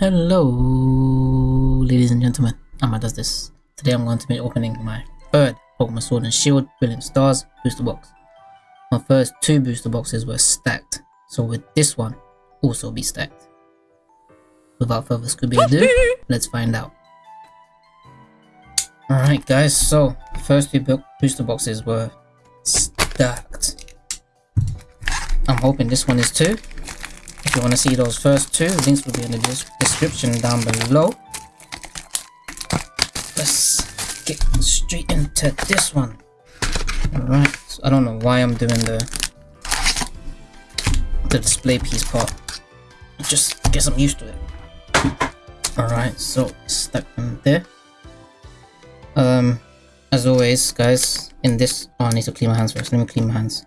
Hello, ladies and gentlemen. Amma does this. Today I'm going to be opening my third Pokemon Sword and Shield Brilliant Stars booster box. My first two booster boxes were stacked, so with this one also be stacked. Without further Scooby ado, let's find out. Alright guys, so first two booster boxes were stacked. I'm hoping this one is too. If you want to see those first two, links will be in the description down below. Let's get straight into this one. Alright, so I don't know why I'm doing the the display piece part. Just guess I'm used to it. Alright, so stuck in there. Um, as always, guys, in this, oh, I need to clean my hands first. Let me clean my hands.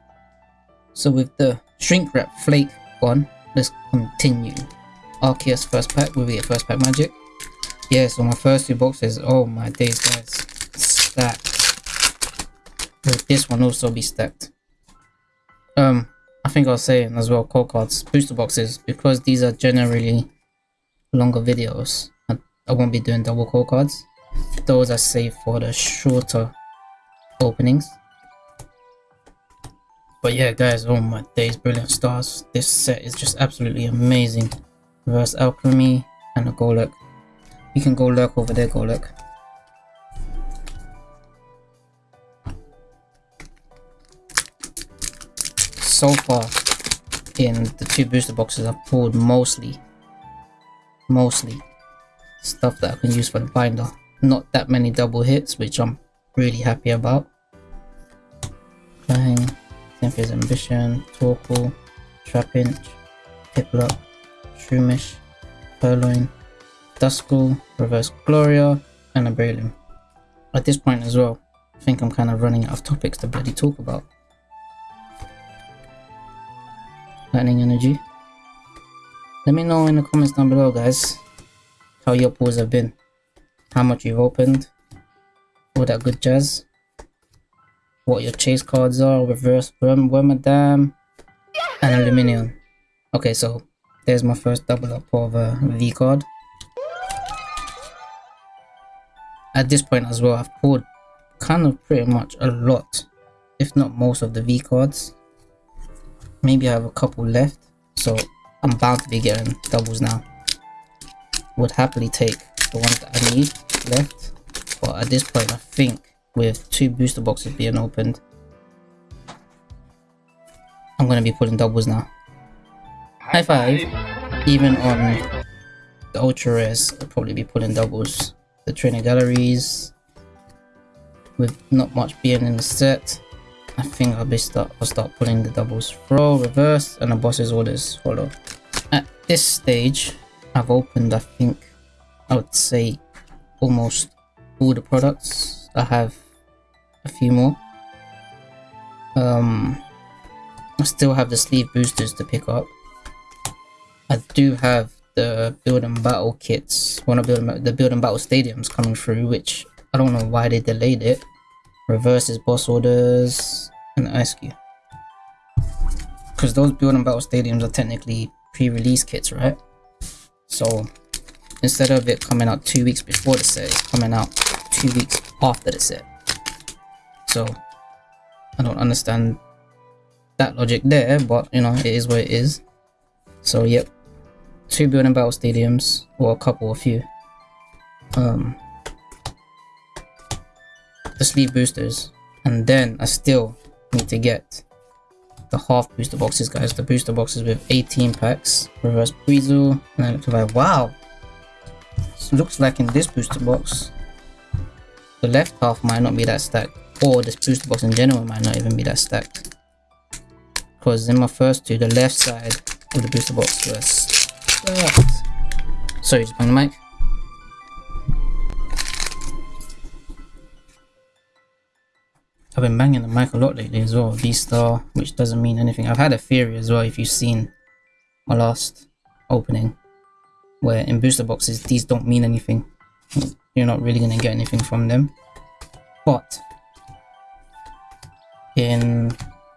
So with the shrink wrap flake one, let's continue. Arceus first pack, will be a first pack magic. Yeah, so my first two boxes, oh my days guys, stacked. Will this one also be stacked? Um, I think I was saying as well, code cards, booster boxes, because these are generally longer videos, I, I won't be doing double code cards. Those are saved for the shorter openings. But yeah, guys, oh my days, brilliant stars. This set is just absolutely amazing. Reverse Alchemy and a Golurk. You can go lurk over there, Golurk. So far, in the two booster boxes, I've pulled mostly, mostly stuff that I can use for the binder. Not that many double hits, which I'm really happy about. Klang. Cynthia's Ambition, Torkoal, Trapinch, Piplup, Shroomish, Purrloin, Duskull, Reverse Gloria, and a Breloom. At this point as well, I think I'm kind of running out of topics to bloody talk about. Lightning Energy. Let me know in the comments down below guys how your pulls have been. How much you've opened. All that good jazz what your chase cards are, reverse Wormadam, and Aluminium. Okay, so there's my first double up of a V card. At this point as well, I've pulled kind of pretty much a lot, if not most of the V cards. Maybe I have a couple left, so I'm bound to be getting doubles now. Would happily take the ones that I need left, but at this point I think with two booster boxes being opened. I'm gonna be pulling doubles now. High five! Even on the ultra rares, I'll probably be pulling doubles. The trainer galleries, with not much being in the set, I think I'll be start I'll start pulling the doubles. Throw, reverse, and the boss's orders follow. At this stage, I've opened I think I would say almost all the products. I have a few more. Um, I still have the sleeve boosters to pick up. I do have the build and battle kits, one of the, build and battle stadiums coming through, which I don't know why they delayed it. Reverses boss orders and ice cube. Because those build and battle stadiums are technically pre-release kits, right? So instead of it coming out two weeks before the set, it's coming out two weeks after the set so I don't understand that logic there but you know it is what it is so yep two build and battle stadiums or a couple a few. Um the sleeve boosters. And then I still need to get the half booster boxes guys. The booster boxes with 18 packs. Reverse Buizel and then like wow! Looks like in this booster box the left half might not be that stacked or this booster box in general might not even be that stacked. Because in my first two, the left side of the booster box was Sorry, just bang the mic. I've been banging the mic a lot lately as well, V-Star, which doesn't mean anything. I've had a theory as well, if you've seen my last opening, where in booster boxes, these don't mean anything. You're not really going to get anything from them. But in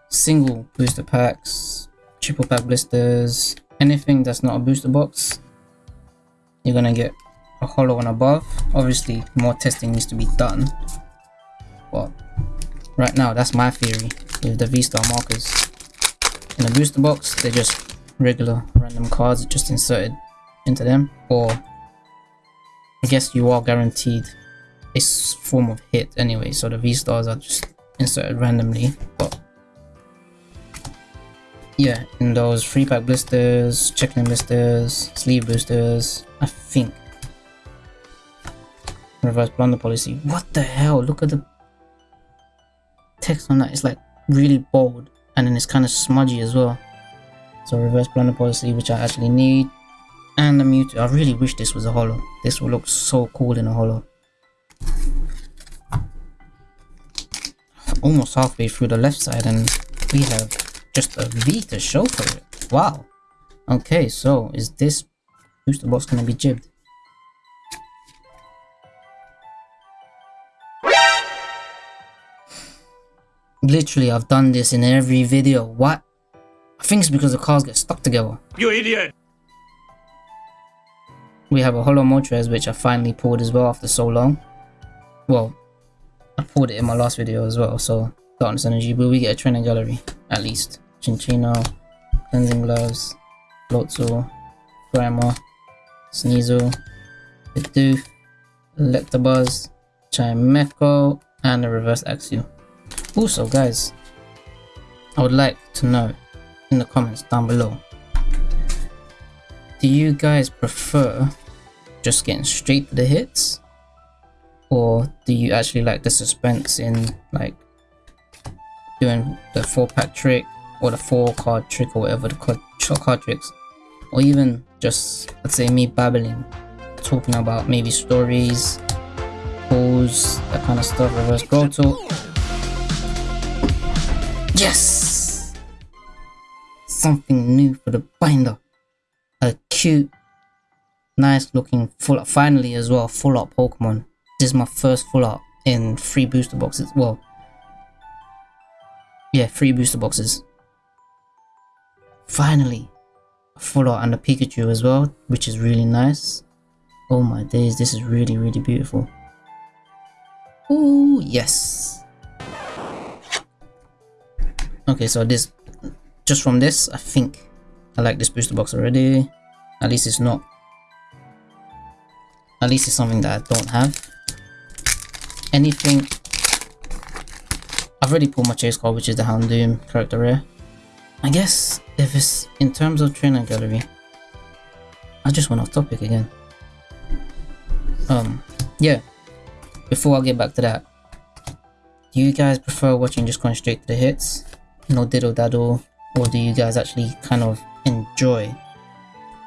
single booster packs, triple pack blisters, anything that's not a booster box, you're gonna get a hollow one above. Obviously, more testing needs to be done. But right now, that's my theory with the V-Star markers. In a booster box, they're just regular random cards just inserted into them. Or I guess you are guaranteed a form of hit anyway, so the V-Stars are just inserted randomly. But yeah, in those free pack blisters, checklist blisters, sleeve boosters, I think reverse blunder policy. What the hell? Look at the text on that. It's like really bold and then it's kind of smudgy as well. So reverse blunder policy, which I actually need. And the Mewtwo. I really wish this was a holo. This would look so cool in a holo. Almost halfway through the left side and we have just a V to show for it. Wow. Okay, so is this booster box gonna be jibbed? Literally, I've done this in every video. What? I think it's because the cars get stuck together. You idiot! We have a Holo Moltres which I finally pulled as well after so long. Well, I pulled it in my last video as well, so Darkness Energy, but we get a training gallery, at least. Cinccino, Cleansing Gloves, Floatzel, Grammar, Sneasel, Bidoof, Electabuzz, Chimecho, and a Reverse Axew. Also guys, I would like to know in the comments down below, do you guys prefer just getting straight to the hits? Or do you actually like the suspense in like doing the 4 pack trick or the 4 card trick or whatever the card, card tricks? Or even just, let's say me babbling, talking about maybe stories, pulls, that kind of stuff, reverse bro talk. Yes! Something new for the binder. A cute, nice looking full up Finally as well, full up Pokemon. This is my first full up in three booster boxes. Well, yeah, three booster boxes. Finally, a full art and a Pikachu as well, which is really nice. Oh my days, this is really, really beautiful. Oh yes. Okay, so this, just from this, I think I like this booster box already. At least it's not, at least it's something that I don't have. Anything, I've already pulled my chase card, which is the Houndoom character rare. I guess if it's in terms of trainer gallery, I just went off topic again. Um, yeah, before I get back to that, do you guys prefer watching just going straight to the hits? no diddle daddle or do you guys actually kind of enjoy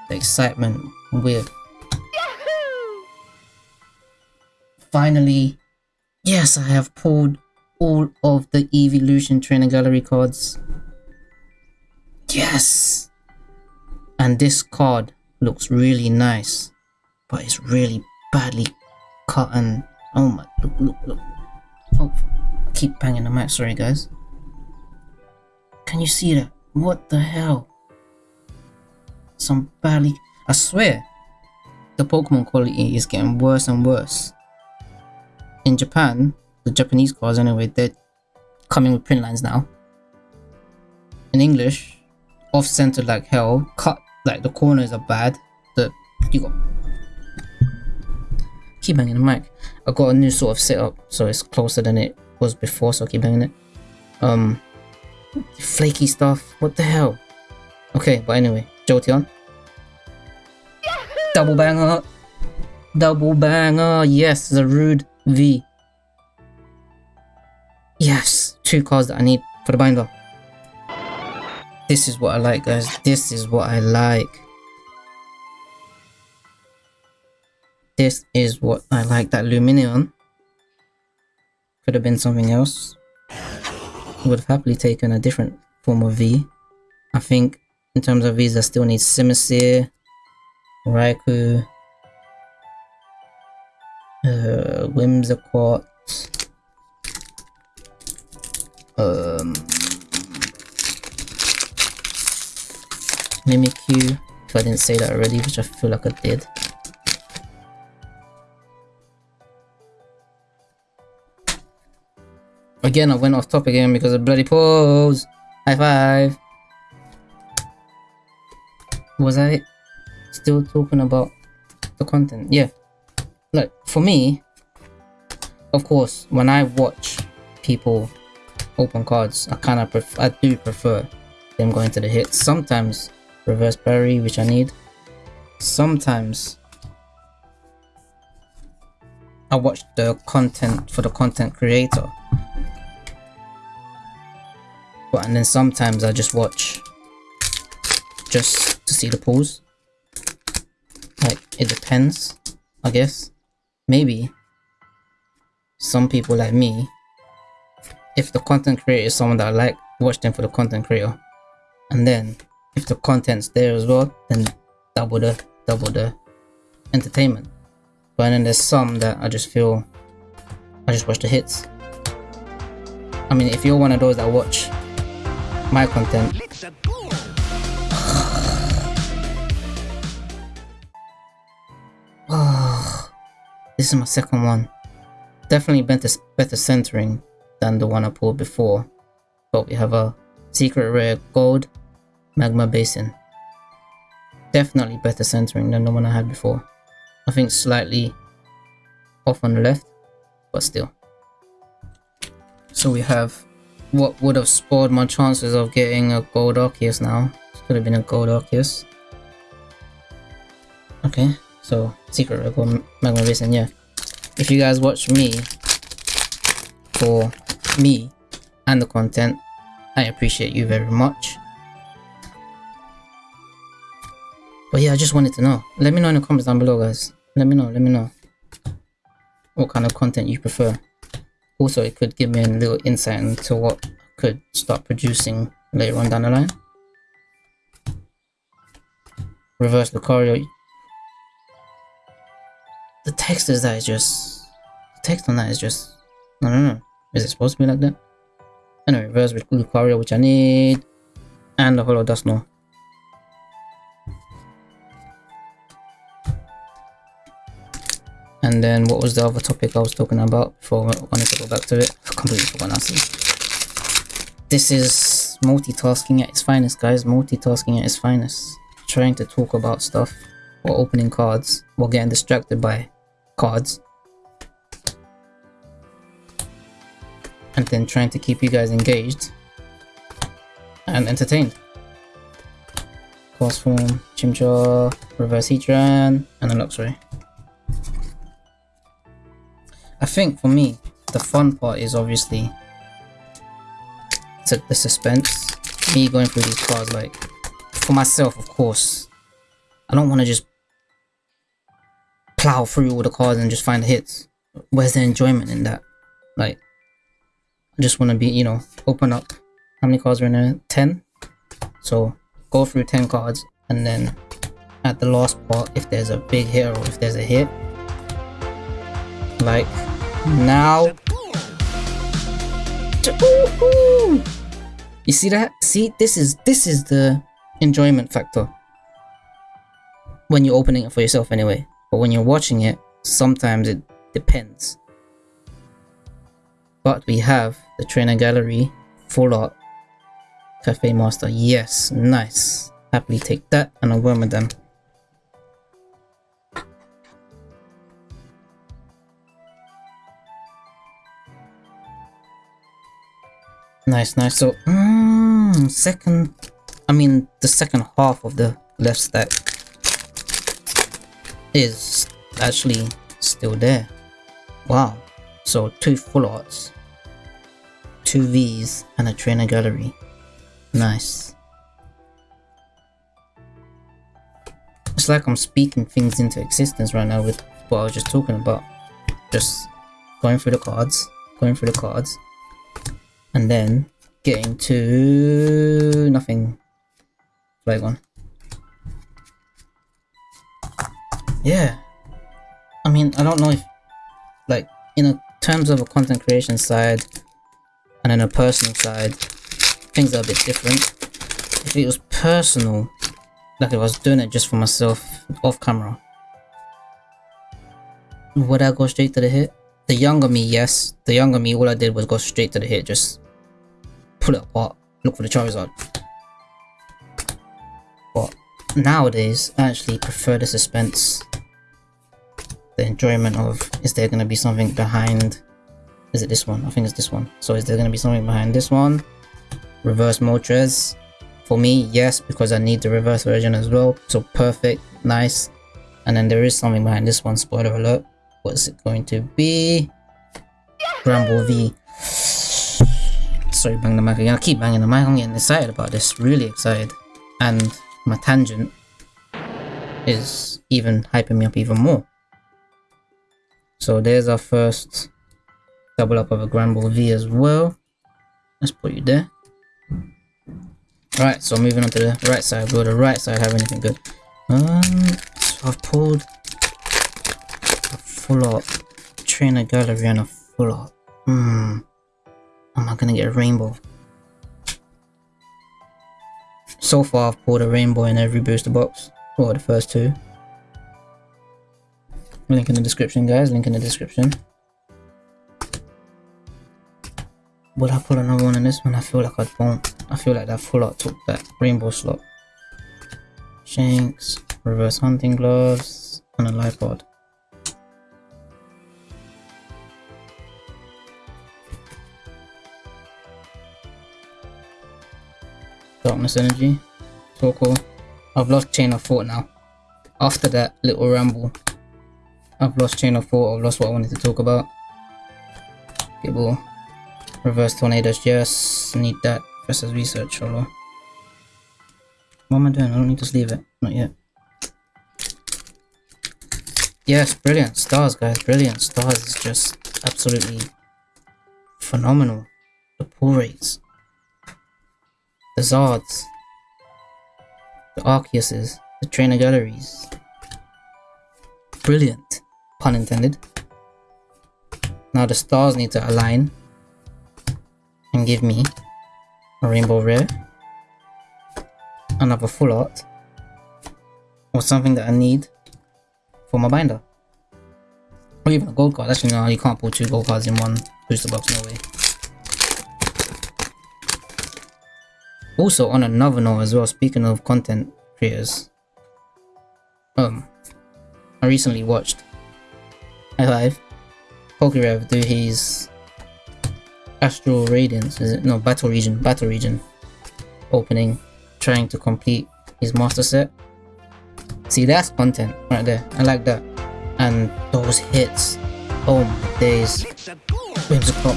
the excitement with Yahoo! finally yes I have pulled all of the evolution trainer gallery cards yes and this card looks really nice but it's really badly cut and oh my look look look oh keep banging the mic sorry guys can you see that? What the hell? Some badly... I swear, the Pokemon quality is getting worse and worse. In Japan, the Japanese cards anyway, they're coming with print lines now. In English, off-centered like hell, cut like the corners are bad. The you got keep banging the mic. I got a new sort of setup, so it's closer than it was before, so I keep banging it. Um, Flaky stuff. What the hell? Okay, but anyway, Jolteon. Double banger. Double banger. Yes, the rude V. Yes, two cards that I need for the binder. This is what I like, guys. This is what I like. This is what I like. That Lumineon could have been something else would have happily taken a different form of V. I think in terms of V's I still need Simisear, Raikou, uh, Whimsicott, um, Mimikyu, if I didn't say that already, which I feel like I did. Again, I went off top again because of bloody pause. High five. Was I still talking about the content? Yeah. Look, for me, of course, when I watch people open cards, I kind of I do prefer them going to the hits. Sometimes reverse parry, which I need. Sometimes I watch the content for the content creator. But and then sometimes I just watch just to see the pulls. Like it depends, I guess. Maybe some people like me, if the content creator is someone that I like, watch them for the content creator. And then if the content's there as well, then double the double the entertainment. But then there's some that I just feel I just watch the hits. I mean if you're one of those that watch my content this is my second one. Definitely better, better centering than the one I pulled before. But we have a secret rare gold magma basin. Definitely better centering than the one I had before. I think slightly off on the left, but still. So we have what would have spoiled my chances of getting a gold Arceus now. This could have been a gold Arceus. Okay, so secret rare gold magma basin, yeah. If you guys watch me for me and the content, I appreciate you very much. But yeah, I just wanted to know. Let me know in the comments down below, guys. Let me know, let me know what kind of content you prefer. Also, it could give me a little insight into what I could start producing later on down the line. Reverse Lucario. The text is that is just... The text on that is just... I don't know. Is it supposed to be like that? Anyway, reverse with Lucario, which I need. And the Hollow Dusknoir. And then what was the other topic I was talking about before I wanted to go back to it? I completely forgot now. This is multitasking at its finest, guys. Multitasking at its finest. Trying to talk about stuff while opening cards, while getting distracted by cards. And then trying to keep you guys engaged and entertained. Cross form, Chimchar, Reverse Heatran, and a Luxray. Think for me, the fun part is obviously the suspense. Me going through these cards, like, for myself, of course, I don't want to just plow through all the cards and just find the hits. Where's the enjoyment in that? Like, I just want to be, you know, open up. How many cards are in there? 10? So, go through 10 cards and then at the last part, if there's a big hit or if there's a hit, like now. You see that? See, this is this is the enjoyment factor. When you're opening it for yourself anyway. But when you're watching it, sometimes it depends. But we have the trainer gallery, full art, cafe master. Yes, nice. Happily take that and I'll worm with them. Nice, nice. So, mm, second, I mean, the second half of the left stack is actually still there. Wow. So, two full arts, two Vs, and a trainer gallery. Nice. It's like I'm speaking things into existence right now with what I was just talking about. Just going through the cards, going through the cards, and then getting to nothing. Flag one. Yeah. I mean, I don't know if, like, in a, terms of a content creation side and in a personal side, things are a bit different. If it was personal, like if I was doing it just for myself off camera, would I go straight to the hit? The younger me, yes. The younger me, all I did was go straight to the hit, just pull it apart, look for the Charizard. But nowadays, I actually prefer the suspense. The enjoyment of, is there going to be something behind is it this one? I think it's this one. So is there going to be something behind this one? Reverse Moltres. For me, yes, because I need the reverse version as well. So perfect, nice. And then there is something behind this one, spoiler alert. What's it going to be? Granbull V. Sorry, bang the mic again. I keep banging the mic. I'm getting excited about this. Really excited. And my tangent is even hyping me up even more. So there's our first double up of a Granbull V as well. Let's put you there. Alright, so moving on to the right side. Will the right side have anything good? Um, so I've pulled a full art trainer gallery and a full art. Hmm. Am I gonna get a rainbow? So far, I've pulled a rainbow in every booster box. Or the first two. Link in the description, guys. Link in the description. Would I put another one in this one? I feel like I won't. I feel like that full art took that rainbow slot. Shanks, reverse hunting gloves, and a Liepard. Darkness energy. Cool. I've lost chain of thought now. After that little ramble, I've lost chain of thought. I've lost what I wanted to talk about. Gible. Reverse Tornadus, yes. Need that. Versus research, solo. What am I doing? I don't need to sleeve it. Not yet. Yes, brilliant. Stars, guys. Brilliant. Stars is just absolutely phenomenal. The pull rates. The Zards. The Arceuses. The trainer galleries. Brilliant. Pun intended. Now the stars need to align and give me a rainbow rare, another full art, or something that I need for my binder. Or even a gold card. Actually, no, you can't pull two gold cards in one booster box, no way. Also, on another note as well, speaking of content creators, um, I recently watched live PokeRev do his Astral Radiance, is it? No, Battle Region, Battle Region opening, trying to complete his master set. See, that's content right there. I like that. And those hits. Oh my days. Whimsicott,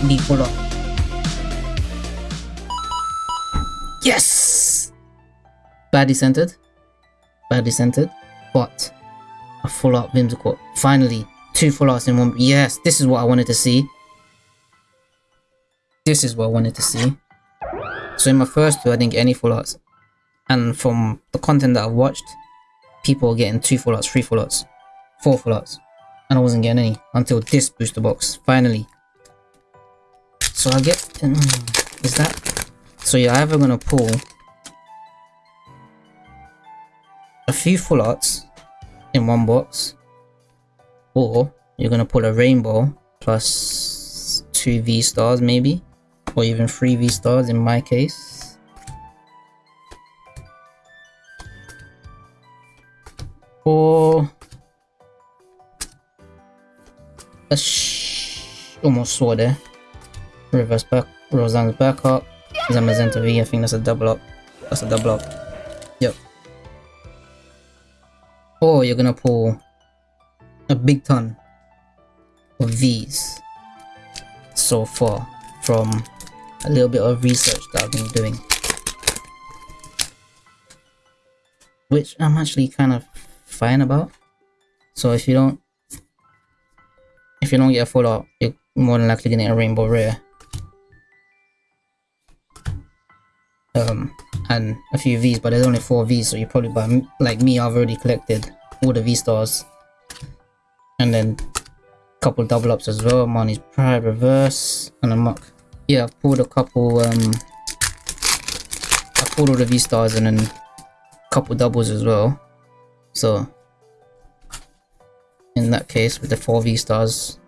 Yes! Badly centered. Badly centered. But a full art Whimsicott. Finally, two full arts in one. Yes, this is what I wanted to see. This is what I wanted to see. So in my first two, I didn't get any full arts. And from the content that I've watched, people are getting two full arts, three full arts, four full arts. And I wasn't getting any until this booster box, finally. So I get... Um, is that... So you're either going to pull a few full arts in one box, or you're going to pull a rainbow plus two V stars maybe or even 3 V stars in my case. Or a sh almost saw there. Reverse back, Roseanne's back up. Zamazenta V, I think that's a double up. That's a double up. Yep. Or you're gonna pull a big ton of V's so far from a little bit of research that I've been doing. Which I'm actually kind of fine about. So if you don't if you don't get a full art, you're more than likely getting a rainbow rare. Um, and a few V's, but there's only four V's, so you probably buy like me. I've already collected all the V stars, and then a couple double ups as well. Marnie's Pride reverse and a muck yeah, I've pulled a couple, um, I pulled all the V-Stars and then a couple doubles as well. So, in that case, with the four V-Stars,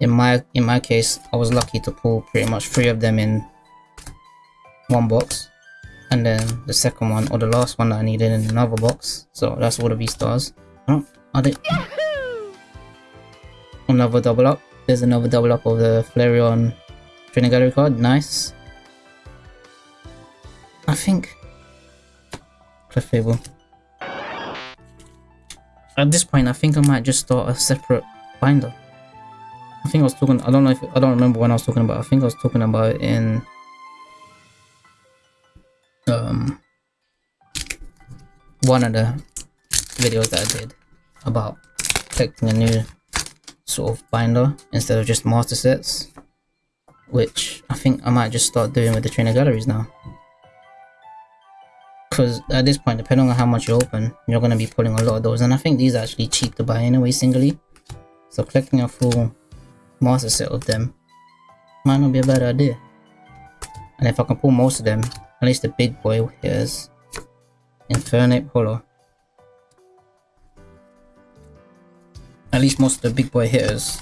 in my in my case, I was lucky to pull pretty much three of them in one box, and then the second one or the last one that I needed in another box. So that's all the V stars. Oh, are they? Another double up. There's another double up of the Flareon Trainer Gallery card. Nice. I think Clefable. At this point, I think I might just start a separate binder. I think I was talking. I don't know if I don't remember when I was talking about. I think I was talking about it in um one of the videos that I did about collecting a new sort of binder instead of just master sets, which I think I might just start doing with the trainer galleries now. Because at this point depending on how much you open you're going to be pulling a lot of those and i think these are actually cheap to buy anyway singly. So collecting a full master set of them might not be a bad idea. And if i can pull most of them at least the big boy here's infernape holo at least most of the big boy hitters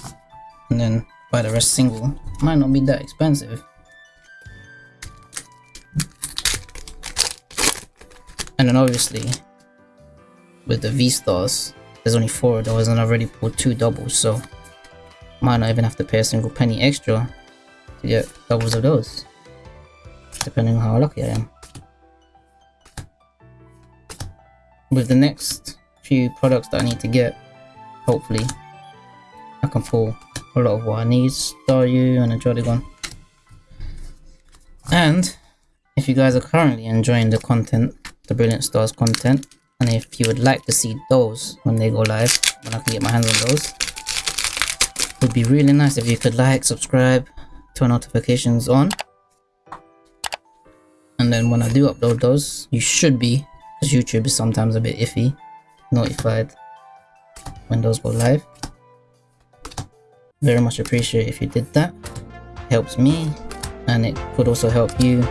and then buy the rest single. Might not be that expensive. And then obviously, with the V-Stars, there's only four of those and I've already pulled two doubles, so might not even have to pay a single penny extra to get doubles of those. Depending on how lucky I am. With the next few products that I need to get, hopefully, I can pull a lot of what I need. Staryu and a Jollygon. And if you guys are currently enjoying the content the Brilliant Stars content. And if you would like to see those when they go live, when I can get my hands on those, would be really nice if you could like, subscribe, turn notifications on. And then when I do upload those, you should be, because YouTube is sometimes a bit iffy, notified when those go live. Very much appreciate if you did that. Helps me, and it could also help you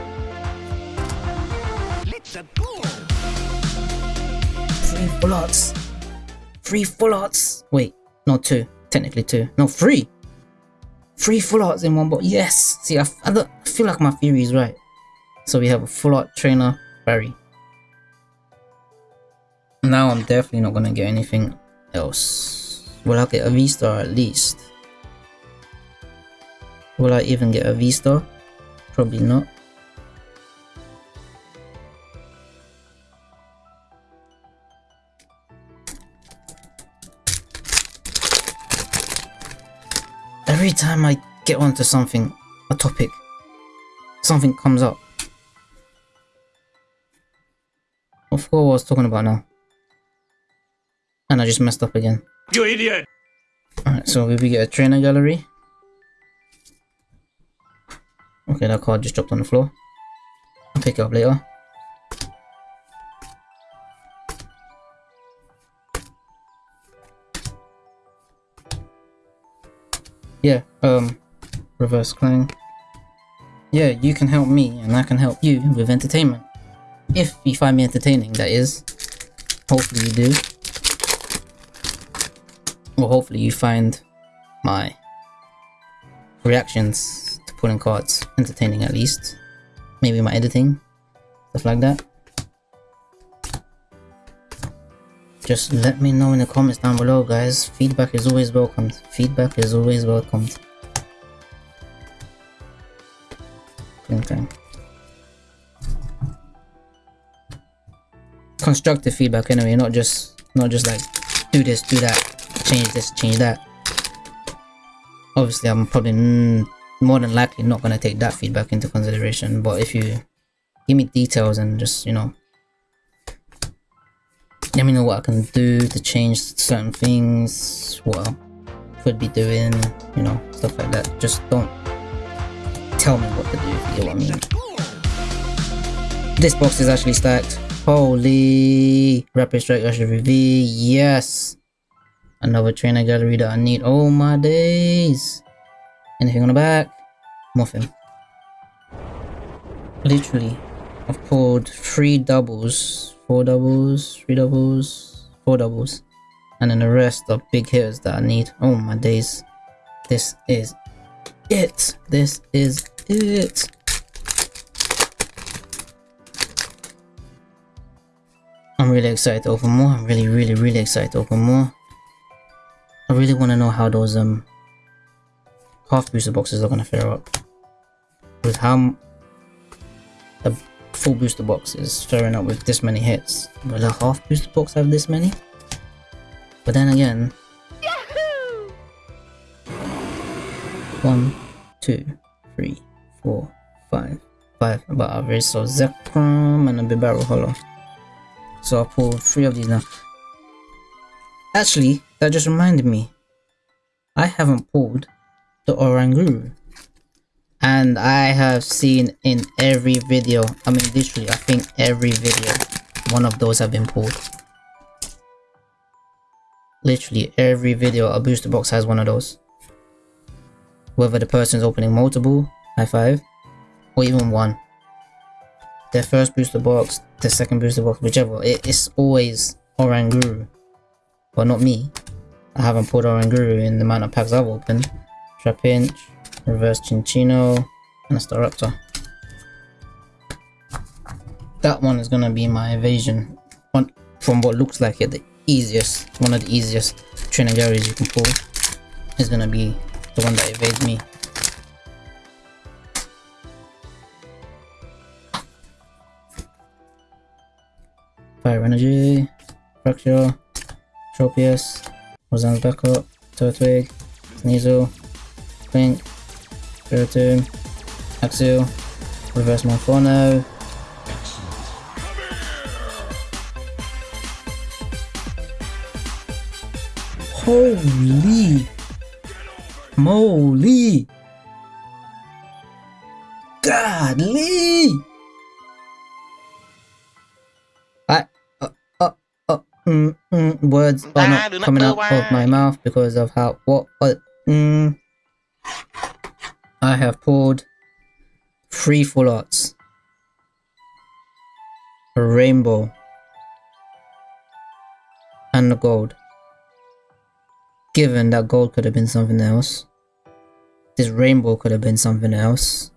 Three full arts. Three full arts. Wait, not two. Technically two. No, three. Three full arts in one box. Yes. See, I, I, I feel like my theory is right. So we have a full art trainer, Barry. Now I'm definitely not gonna get anything else. Will I get a V-star at least? Will I even get a V-star? Probably not. every time I get onto something, a topic, something comes up. I forgot what I was talking about now. And I just messed up again. You idiot! Alright, so we get a trainer gallery. Okay, that card just dropped on the floor. I'll pick it up later. yeah, um, reverse Klang. Yeah, you can help me and I can help you with entertainment. If you find me entertaining, that is. Hopefully you do. Well, hopefully you find my reactions to pulling cards entertaining at least. Maybe my editing, stuff like that. just let me know in the comments down below guys feedback is always welcomed feedback is always welcomed okay constructive feedback anyway not just not just like do this do that change this change that obviously i'm probably more than likely not going to take that feedback into consideration but if you give me details and just you know let me know what I can do to change certain things, what I could be doing, you know, stuff like that. Just don't tell me what to do, you know what I mean. This box is actually stacked. Holy! Rapid Strike Urshifu V, yes! Another trainer gallery that I need. Oh my days! Anything on the back? Nothing. Literally, I've pulled three doubles four doubles, three doubles, four doubles. And then the rest are big hitters that I need. Oh my days. This is it. This is it. I'm really excited to open more. I'm really, really, really excited to open more. I really want to know how those um half booster boxes are gonna fare up. With how the full booster box is faring up with this many hits. Will a half booster box have this many? But then again, one, two, three, four, five, five above average. So Zekrom and a Bibarel Hollow. So I'll pull three of these now. Actually, that just reminded me. I haven't pulled the Oranguru. And I have seen in every video, I mean literally, I think every video, one of those have been pulled. Literally every video, a booster box has one of those. Whether the person's opening multiple, high five, or even one. Their first booster box, the second booster box, whichever, it, it's always Oranguru. But not me. I haven't pulled Oranguru in the amount of packs I've opened. Trapinch, Reverse Cinccino, and a Staraptor. That one is gonna be my evasion. One from what looks like it, the easiest, one of the easiest Trinagaris you can pull is gonna be the one that evades me. Fire Energy, Fracture, Tropius, Roseanne's Backup, Turtwig, Sneasel, Klink, Spiritomb, Axew, Reverse Monferno, Holy moly! Godly! Mm, mm, words are not coming out of my mouth because of how, what, what, mm, I have pulled three full arts. A rainbow. And a gold. Given that gold could have been something else. This rainbow could have been something else.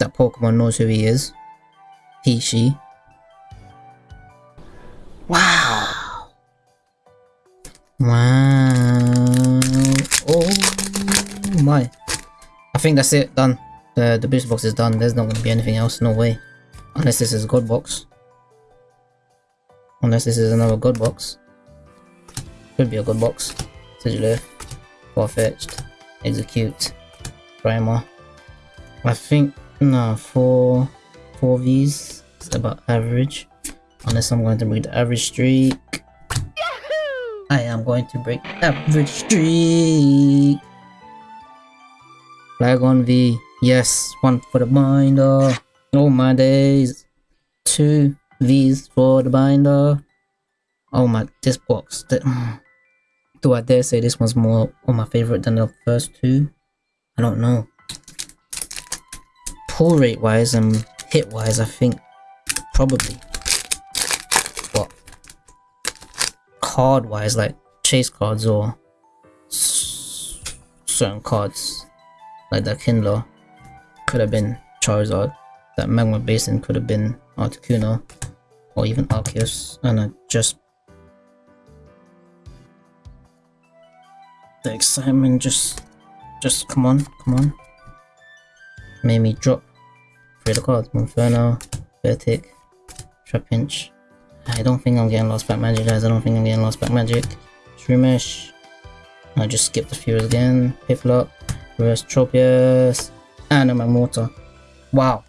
That Pokemon knows who he is. He, she. Think that's it. Done. The, the booster box is done. There's not going to be anything else. No way. Unless this is a god box. Unless this is another god box. Could be a good box. Sigilyph, Farfetch'd, Execute, Primer. I think, no, four, four of these is about average. Unless I'm going to break the average streak. Yahoo! I am going to break the average streak. Flygon V. Yes, one for the binder. Oh my days. Two V's for the binder. Oh my, this box. Do I dare say this one's more on my favorite than the first two? I don't know. Pull rate wise and hit wise, I think probably. But Card wise, like chase cards or certain cards, like that Kindler, could have been Charizard. That Magma Basin could have been Articuno or even Arceus, and I just the excitement just just come on come on. Made me drop three of the cards. Monferno, Vertic, Trapinch I don't think I'm getting lost back magic guys. I don't think I'm getting lost back magic. Shroomish. I just skipped the few again. Piplup, Reverse Tropius and a Magmortar wow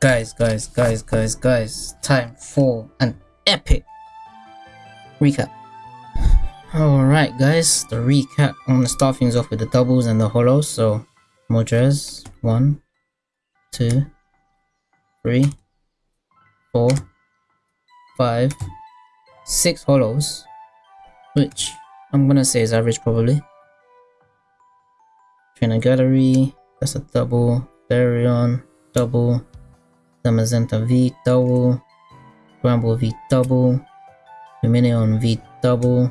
guys guys guys guys guys time for an epic recap Alright guys, the recap. I'm gonna start things off with the doubles and the hollows. So Moltres, one, two, three, four, five, six hollows. Which I'm gonna say is average probably. Trainer Gallery, that's a double. Therion, double. Zamazenta V, double. Bramble V, double. Lumineon V, double.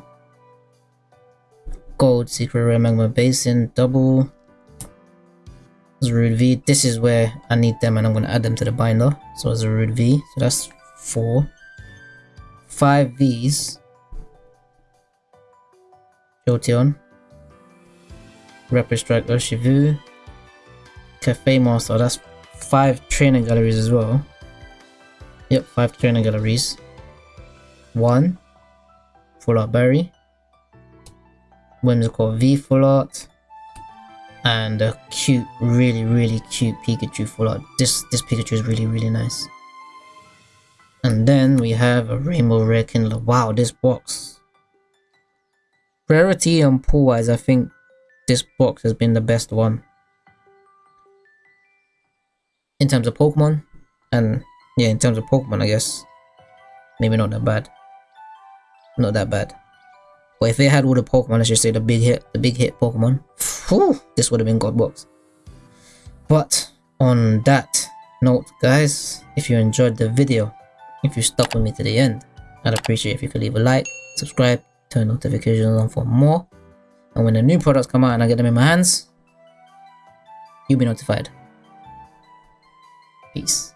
gold secret rare magma basin double Zarude V. This is where I need them and I'm gonna add them to the binder. So Zarude V. So that's four. Five V's. Jolteon. Rapid Strike Urshifu. Cafe Master. That's five training galleries as well. Yep, five training galleries. One. Full Art Berry. Whimsicott V Full Art and a cute, really, really cute Pikachu full art. This this Pikachu is really, really nice. And then we have a Rainbow Rare Kindler. Wow, this box. Rarity and pull wise, I think this box has been the best one. In terms of Pokemon, and yeah, in terms of Pokemon, I guess. Maybe not that bad. Not that bad. But if they had all the Pokemon, let's just say the big hit, the big hit Pokemon, whew, this would have been God box. But on that note, guys, if you enjoyed the video, if you stuck with me to the end, I'd appreciate if you could leave a like, subscribe, turn notifications on for more. And when the new products come out and I get them in my hands, you'll be notified. Peace.